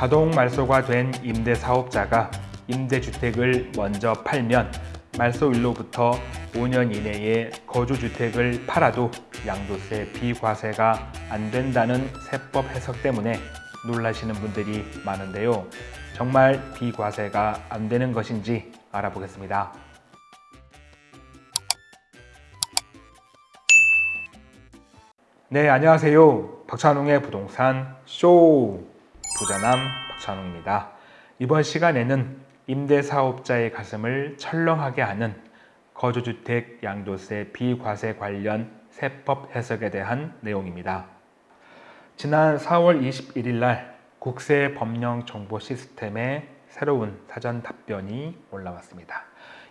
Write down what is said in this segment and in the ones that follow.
자동 말소가 된 임대사업자가 임대주택을 먼저 팔면 말소일로부터 5년 이내에 거주주택을 팔아도 양도세 비과세가 안 된다는 세법 해석 때문에 놀라시는 분들이 많은데요. 정말 비과세가 안 되는 것인지 알아보겠습니다. 네, 안녕하세요. 박찬웅의 부동산 쇼 부자남 박찬웅입니다. 이번 시간에는 임대사업자의 가슴을 철렁하게 하는 거주주택 양도세 비과세 관련 세법 해석에 대한 내용입니다. 지난 4월 21일 날 국세 법령 정보 시스템에 새로운 사전 답변이 올라왔습니다.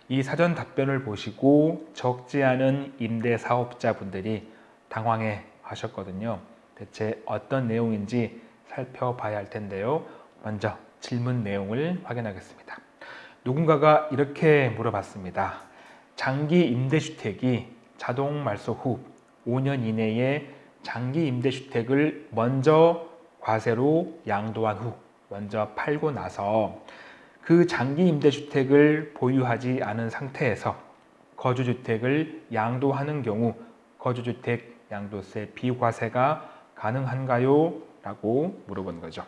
이 사전 답변을 보시고 적지 않은 임대사업자분들이 당황해 하셨거든요. 대체 어떤 내용인지 살펴봐야 할 텐데요. 먼저 질문 내용을 확인하겠습니다. 누군가가 이렇게 물어봤습니다. 장기 임대주택이 자동 말소 후 5년 이내에 장기 임대주택을 먼저 과세로 양도한 후 먼저 팔고 나서 그 장기 임대주택을 보유하지 않은 상태에서 거주주택을 양도하는 경우 거주주택 양도세 비과세가 가능한가요? 라고 물어본 거죠.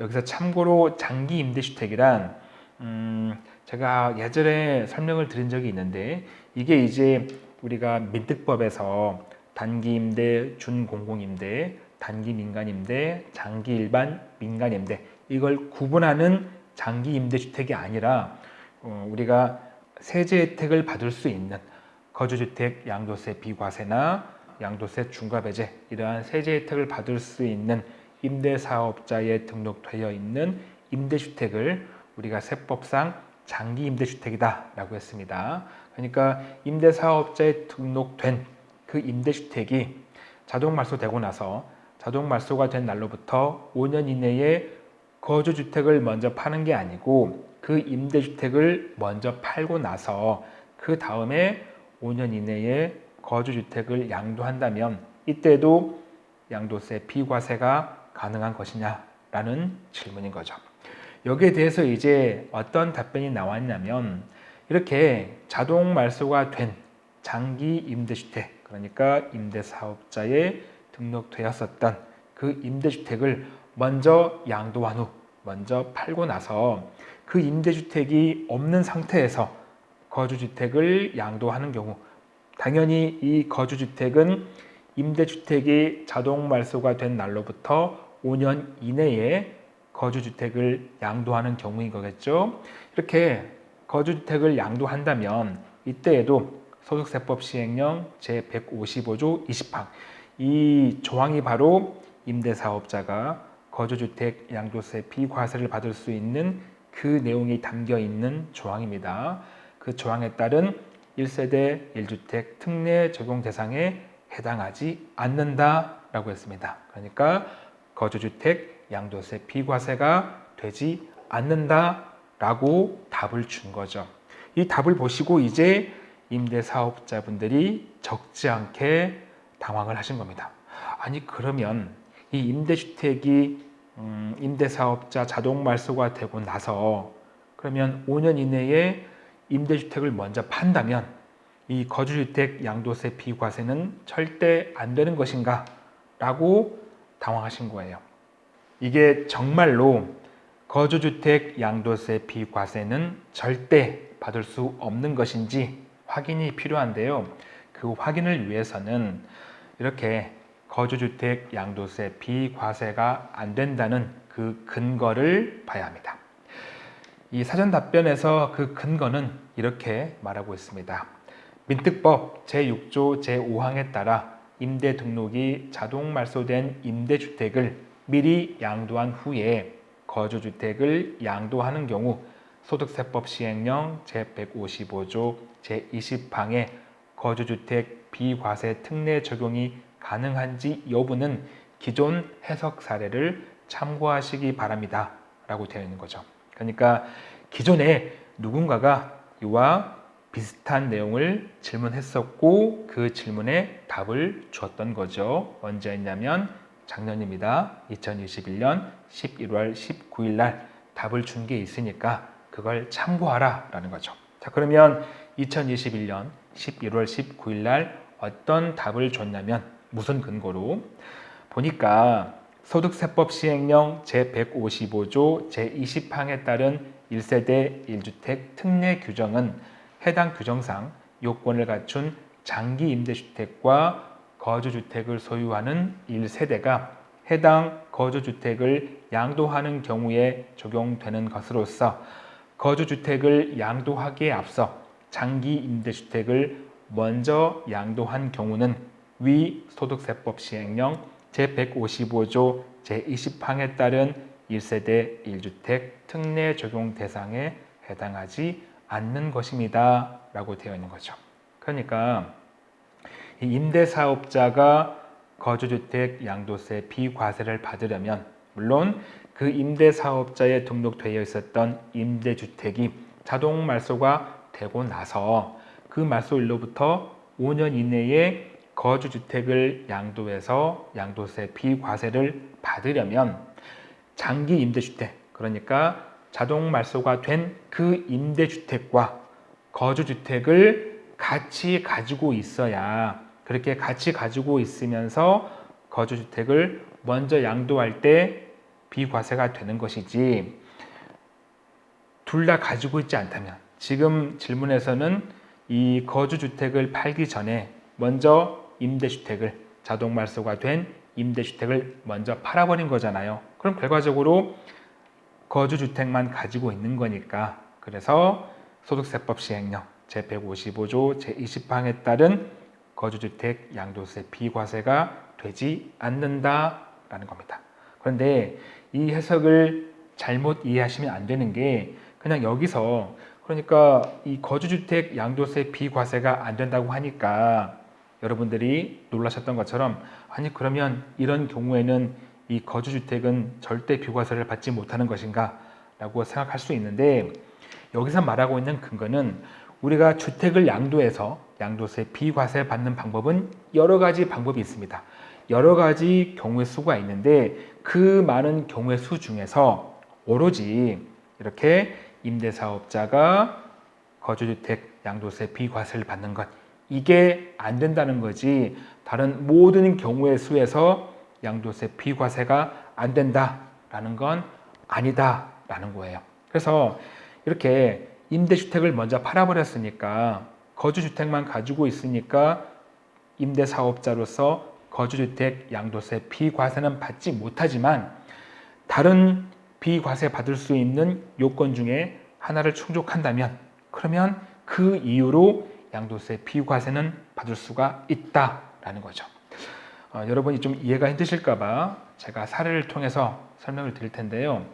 여기서 참고로 장기 임대주택이란 음, 제가 예전에 설명을 드린 적이 있는데 이게 이제 우리가 민특법에서 단기 임대, 준공공 임대, 단기 민간 임대, 장기 일반 민간 임대 이걸 구분하는 장기 임대주택이 아니라 어, 우리가 세제 혜택을 받을 수 있는 거주주택 양도세 비과세나 양도세 중과배제 이러한 세제 혜택을 받을 수 있는 임대사업자에 등록되어 있는 임대주택을 우리가 세법상 장기 임대주택이다 라고 했습니다. 그러니까 임대사업자에 등록된 그 임대주택이 자동 말소되고 나서 자동 말소가 된 날로부터 5년 이내에 거주주택을 먼저 파는 게 아니고 그 임대주택을 먼저 팔고 나서 그 다음에 5년 이내에 거주주택을 양도한다면 이때도 양도세 비과세가 가능한 것이냐라는 질문인 거죠. 여기에 대해서 이제 어떤 답변이 나왔냐면 이렇게 자동 말소가 된 장기 임대주택 그러니까 임대사업자에 등록되었었던 그 임대주택을 먼저 양도한 후 먼저 팔고 나서 그 임대주택이 없는 상태에서 거주주택을 양도하는 경우 당연히 이 거주주택은 임대주택이 자동 말소가 된 날로부터 5년 이내에 거주주택을 양도하는 경우인 거겠죠. 이렇게 거주주택을 양도한다면 이때에도 소득세법 시행령 제155조 20항 이 조항이 바로 임대사업자가 거주주택 양도세 비과세를 받을 수 있는 그 내용이 담겨 있는 조항입니다. 그 조항에 따른 1세대 1주택 특례 적용 대상에 해당하지 않는다라고 했습니다. 그러니까 거주주택 양도세 비과세가 되지 않는다라고 답을 준 거죠. 이 답을 보시고 이제 임대사업자분들이 적지 않게 당황을 하신 겁니다. 아니 그러면 이 임대주택이 음, 임대사업자 자동 말소가 되고 나서 그러면 5년 이내에 임대주택을 먼저 판다면 이 거주주택 양도세 비과세는 절대 안 되는 것인가 라고 당황하신 거예요. 이게 정말로 거주주택 양도세 비과세는 절대 받을 수 없는 것인지 확인이 필요한데요. 그 확인을 위해서는 이렇게 거주주택 양도세 비과세가 안 된다는 그 근거를 봐야 합니다. 이 사전 답변에서 그 근거는 이렇게 말하고 있습니다. 민특법 제6조 제5항에 따라 임대 등록이 자동 말소된 임대주택을 미리 양도한 후에 거주주택을 양도하는 경우 소득세법 시행령 제155조 제20항에 거주주택 비과세 특례 적용이 가능한지 여부는 기존 해석 사례를 참고하시기 바랍니다. 라고 되어 있는 거죠. 그러니까 기존에 누군가가 이와 비슷한 내용을 질문했었고 그 질문에 답을 주었던 거죠. 언제 했냐면 작년입니다. 2021년 11월 19일 날 답을 준 게 있으니까 그걸 참고하라 라는 거죠. 자, 그러면 2021년 11월 19일 날 어떤 답을 줬냐면 무슨 근거로 보니까 소득세법 시행령 제155조 제20항에 따른 1세대 1주택 특례 규정은 해당 규정상 요건을 갖춘 장기 임대주택과 거주주택을 소유하는 1세대가 해당 거주주택을 양도하는 경우에 적용되는 것으로서 거주주택을 양도하기에 앞서 장기 임대주택을 먼저 양도한 경우는 위 소득세법 시행령 제155조 제20항에 따른 1세대 1주택 특례 적용 대상에 해당하지 않는 것입니다. 라고 되어 있는 거죠. 그러니까 이 임대사업자가 거주주택 양도세 비과세를 받으려면 물론 그 임대사업자에 등록되어 있었던 임대주택이 자동 말소가 되고 나서 그 말소일로부터 5년 이내에 거주주택을 양도해서 양도세 비과세를 받으려면 장기 임대주택 그러니까 자동 말소가 된 그 임대주택과 거주주택을 같이 가지고 있어야 그렇게 같이 가지고 있으면서 거주주택을 먼저 양도할 때 비과세가 되는 것이지 둘 다 가지고 있지 않다면 지금 질문에서는 이 거주주택을 팔기 전에 먼저 임대주택을 자동 말소가 된 임대주택을 먼저 팔아버린 거잖아요. 그럼 결과적으로 거주주택만 가지고 있는 거니까 그래서 소득세법 시행령 제155조 제20항에 따른 거주주택 양도세 비과세가 되지 않는다라는 겁니다. 그런데 이 해석을 잘못 이해하시면 안 되는 게 그냥 여기서 그러니까 이 거주주택 양도세 비과세가 안 된다고 하니까 여러분들이 놀라셨던 것처럼 아니 그러면 이런 경우에는 이 거주주택은 절대 비과세를 받지 못하는 것인가 라고 생각할 수 있는데 여기서 말하고 있는 근거는 우리가 주택을 양도해서 양도세 비과세 받는 방법은 여러 가지 방법이 있습니다. 여러 가지 경우의 수가 있는데 그 많은 경우의 수 중에서 오로지 이렇게 임대사업자가 거주주택 양도세 비과세를 받는 것 이게 안 된다는 거지 다른 모든 경우의 수에서 양도세 비과세가 안 된다라는 건 아니다라는 거예요. 그래서 이렇게 임대주택을 먼저 팔아버렸으니까 거주주택만 가지고 있으니까 임대사업자로서 거주주택 양도세 비과세는 받지 못하지만 다른 비과세 받을 수 있는 요건 중에 하나를 충족한다면 그러면 그 이유로 양도세 비과세는 받을 수가 있다라는 거죠. 어, 여러분이 좀 이해가 힘드실까봐 제가 사례를 통해서 설명을 드릴 텐데요.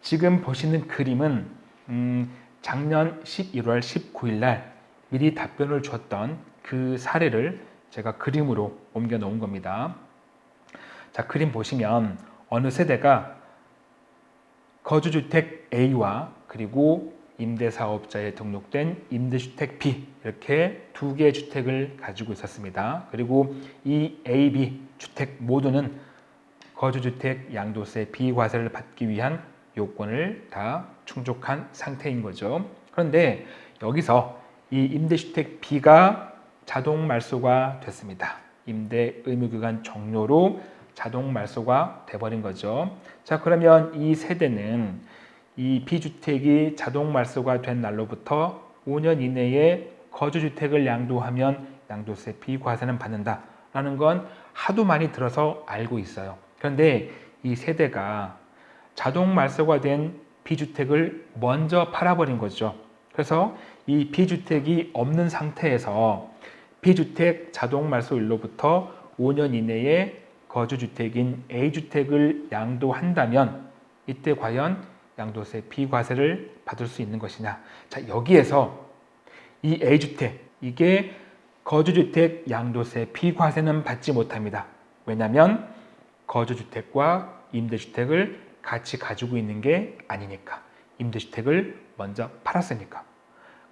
지금 보시는 그림은 음, 작년 11월 19일 날 미리 답변을 줬던 그 사례를 제가 그림으로 옮겨 놓은 겁니다. 자, 그림 보시면 어느 세대가 거주주택 A와 그리고 임대사업자에 등록된 임대주택 B 이렇게 두 개의 주택을 가지고 있었습니다. 그리고 이 A, B 주택 모두는 거주주택 양도세 비과세를 받기 위한 요건을 다 충족한 상태인 거죠. 그런데 여기서 이 임대주택 B가 자동 말소가 됐습니다. 임대 의무기간 종료로 자동 말소가 돼버린 거죠. 자 그러면 이 세대는 이 B주택이 자동 말소가 된 날로부터 5년 이내에 거주주택을 양도하면 양도세 비과세는 받는다 라는 건 하도 많이 들어서 알고 있어요. 그런데 이 세대가 자동 말소가 된 B주택을 먼저 팔아버린 거죠. 그래서 이 B주택이 없는 상태에서 B주택 자동 말소일로부터 5년 이내에 거주주택인 A주택을 양도한다면 이때 과연 양도세 비과세를 받을 수 있는 것이냐? 자 여기에서 이 A주택 이게 거주주택 양도세 비과세는 받지 못합니다. 왜냐하면 거주주택과 임대주택을 같이 가지고 있는 게 아니니까. 임대주택을 먼저 팔았으니까.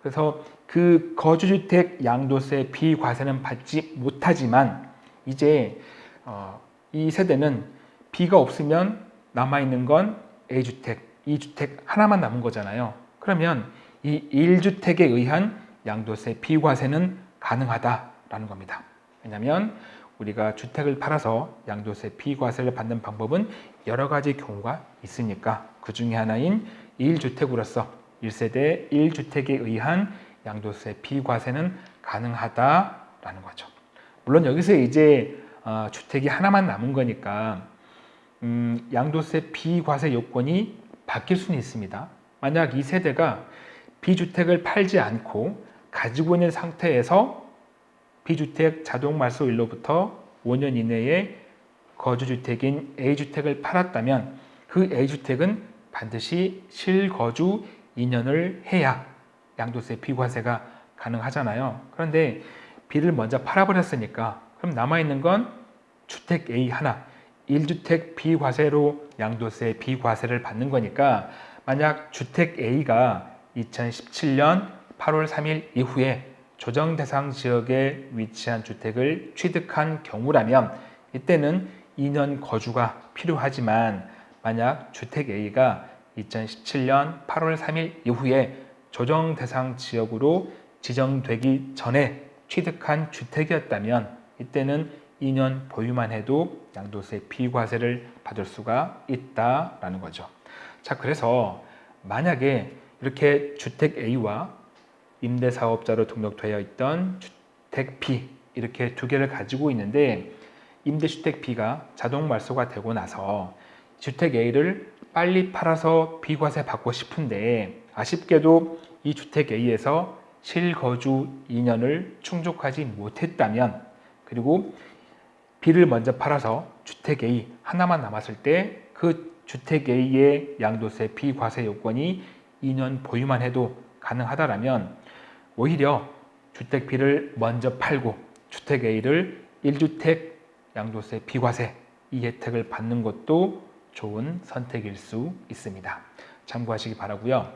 그래서 그 거주주택 양도세 비과세는 받지 못하지만 이제 어, 이 세대는 B가 없으면 남아있는 건 A주택, E주택 하나만 남은 거잖아요. 그러면 이 1주택에 의한 양도세 비과세는 가능하다라는 겁니다. 왜냐하면 우리가 주택을 팔아서 양도세 비과세를 받는 방법은 여러 가지 경우가 있으니까 그 중에 하나인 1주택으로서 1세대 1주택에 의한 양도세 비과세는 가능하다라는 거죠. 물론 여기서 이제 어, 주택이 하나만 남은 거니까 음, 양도세 비과세 요건이 바뀔 수는 있습니다. 만약 이 세대가 비주택을 팔지 않고 가지고 있는 상태에서 비주택 자동 말소일로부터 5년 이내에 거주주택인 A주택을 팔았다면 그 A주택은 반드시 실거주 2년을 해야 양도세 비과세가 가능하잖아요. 그런데 B를 먼저 팔아버렸으니까 그럼 남아있는 건 주택 A 하나, 1주택 비과세로 양도세 비과세를 받는 거니까 만약 주택 A가 2017년 8월 3일 이후에 조정 대상 지역에 위치한 주택을 취득한 경우라면 이때는 2년 거주가 필요하지만 만약 주택 A가 2017년 8월 3일 이후에 조정 대상 지역으로 지정되기 전에 취득한 주택이었다면 이때는 2년 보유만 해도 양도세 비과세를 받을 수가 있다라는 거죠. 자, 그래서 만약에 이렇게 주택 A와 임대사업자로 등록되어 있던 주택 B 이렇게 두 개를 가지고 있는데 임대주택 B가 자동 말소가 되고 나서 주택 A를 빨리 팔아서 비과세 받고 싶은데 아쉽게도 이 주택 A에서 실거주 2년을 충족하지 못했다면 그리고 B를 먼저 팔아서 주택 A 하나만 남았을 때 그 주택 A의 양도세 비과세 요건이 2년 보유만 해도 가능하다라면 오히려 주택 B를 먼저 팔고 주택 A를 1주택 양도세 비과세 이 혜택을 받는 것도 좋은 선택일 수 있습니다. 참고하시기 바라고요.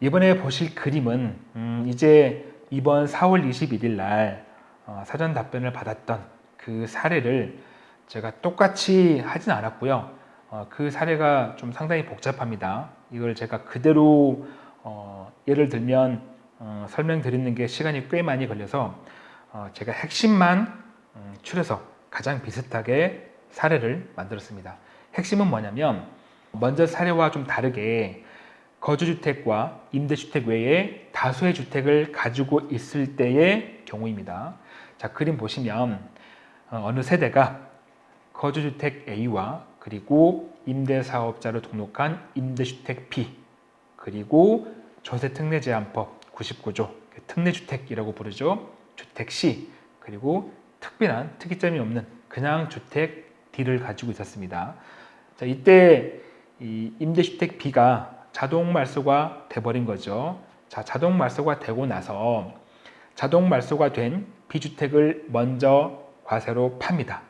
이번에 보실 그림은 음 이제 이번 4월 21일 날어 사전 답변을 받았던 그 사례를 제가 똑같이 하진 않았고요. 어 그 사례가 좀 상당히 복잡합니다. 이걸 제가 그대로 어 예를 들면 어, 설명드리는 게 시간이 꽤 많이 걸려서 어, 제가 핵심만 음, 추려서 가장 비슷하게 사례를 만들었습니다. 핵심은 뭐냐면 먼저 사례와 좀 다르게 거주주택과 임대주택 외에 다수의 주택을 가지고 있을 때의 경우입니다. 자 그림 보시면 어, 어느 세대가 거주주택 A와 그리고 임대사업자로 등록한 임대주택 B 그리고 조세특례제한법 99조 특례주택이라고 부르죠. 주택 C 그리고 특별한 특이점이 없는 그냥 주택 D를 가지고 있었습니다. 자, 이때 이 임대주택 B가 자동 말소가 돼버린 거죠. 자, 자동 말소가 되고 나서 자동 말소가 된 B주택을 먼저 과세로 팝니다.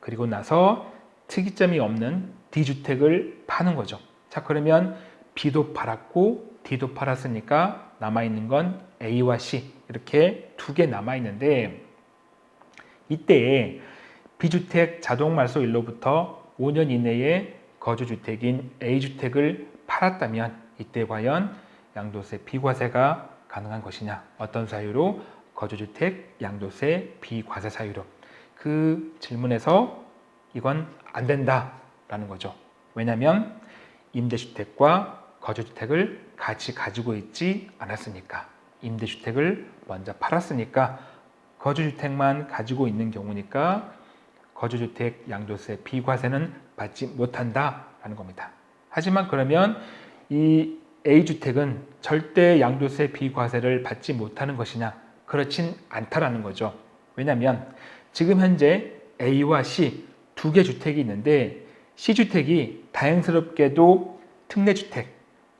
그리고 나서 특이점이 없는 D주택을 파는 거죠. 자, 그러면 B도 팔았고 D도 팔았으니까 남아있는 건 A와 C 이렇게 두 개 남아있는데 이때 비주택 자동 말소일로부터 5년 이내에 거주주택인 A주택을 팔았다면 이때 과연 양도세 비과세가 가능한 것이냐 어떤 사유로 거주주택 양도세 비과세 사유로 그 질문에서 이건 안 된다라는 거죠 왜냐하면 임대주택과 거주주택을 같이 가지고 있지 않았으니까 임대주택을 먼저 팔았으니까 거주주택만 가지고 있는 경우니까 거주주택 양도세 비과세는 받지 못한다라는 겁니다. 하지만 그러면 이 A주택은 절대 양도세 비과세를 받지 못하는 것이냐? 그렇진 않다라는 거죠. 왜냐하면 지금 현재 A와 C 두 개 주택이 있는데 C주택이 다행스럽게도 특례주택,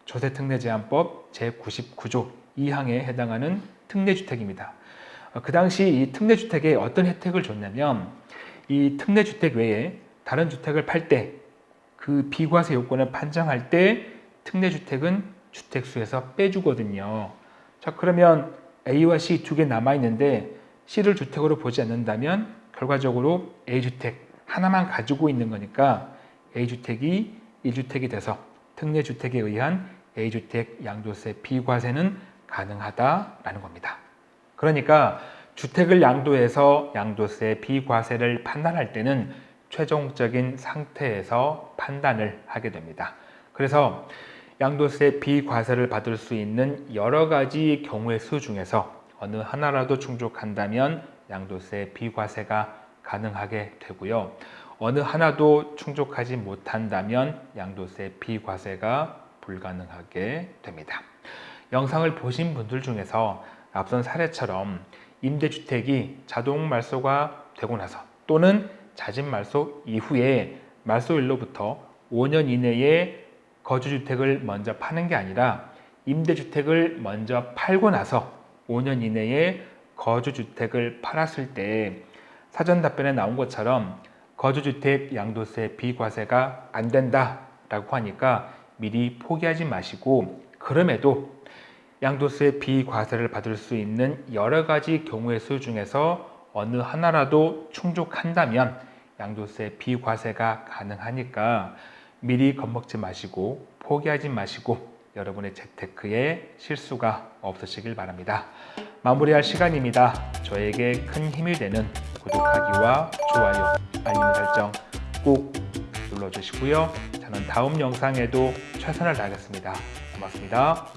조세특례제한법 제99조 2항에 해당하는 특례주택입니다. 어, 그 당시 이 특례주택에 어떤 혜택을 줬냐면 이 특례주택 외에 다른 주택을 팔 때 그 비과세 요건을 판정할 때 특례주택은 주택수에서 빼주거든요. 자 그러면 A와 C 두 개 남아있는데 C를 주택으로 보지 않는다면 결과적으로 A주택 하나만 가지고 있는 거니까 A주택이 1주택이 돼서 특례주택에 의한 A주택 양도세 비과세는 가능하다라는 겁니다. 그러니까 주택을 양도해서 양도세 비과세를 판단할 때는 최종적인 상태에서 판단을 하게 됩니다. 그래서 양도세 비과세를 받을 수 있는 여러 가지 경우의 수 중에서 어느 하나라도 충족한다면 양도세 비과세가 가능하게 되고요. 어느 하나도 충족하지 못한다면 양도세 비과세가 불가능하게 됩니다. 영상을 보신 분들 중에서 앞선 사례처럼 임대주택이 자동 말소가 되고 나서 또는 자진 말소 이후에 말소일로부터 5년 이내에 거주주택을 먼저 파는 게 아니라 임대주택을 먼저 팔고 나서 5년 이내에 거주주택을 팔았을 때 사전 답변에 나온 것처럼 거주주택 양도세 비과세가 안 된다 라고 하니까 미리 포기하지 마시고 그럼에도 양도세 비과세를 받을 수 있는 여러 가지 경우의 수 중에서 어느 하나라도 충족한다면 양도세 비과세가 가능하니까 미리 겁먹지 마시고 포기하지 마시고 여러분의 재테크에 실수가 없으시길 바랍니다. 마무리할 시간입니다. 저에게 큰 힘이 되는 구독하기와 좋아요, 알림 설정 꼭 눌러주시고요. 저는 다음 영상에도 최선을 다하겠습니다. 고맙습니다.